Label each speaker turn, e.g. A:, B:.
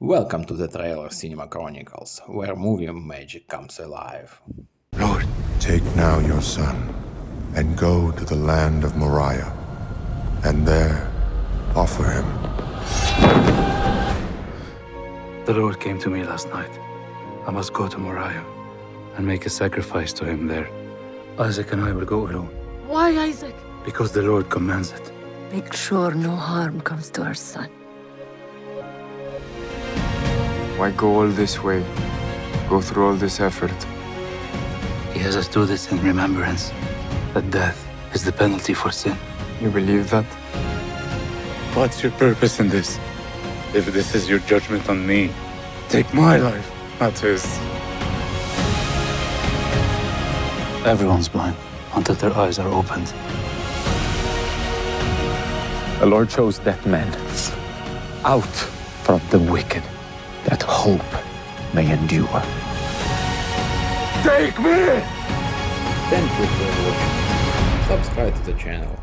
A: Welcome to the Trailer Cinema Chronicles, where movie magic comes alive.
B: Lord,
C: Take now your son and go to the land of Moriah, and there offer him.
B: the Lord came to me last night. I must go to Moriah and make a sacrifice to him there. Isaac and I will go alone
D: Why, Isaac?
B: because the Lord commands it.
D: Make sure no harm comes to our son.
E: Why go all this way? Go through all this effort?
B: He has us do this in remembrance that death is the penalty for sin.
E: You believe that?
B: What's your purpose in this? If this is your judgment on me, take my life, not his. Everyone's blind until their eyes are opened.
F: The Lord chose that man out from the wicked, that hope may endure. Take me! Thank you for watching.
A: Subscribe to the channel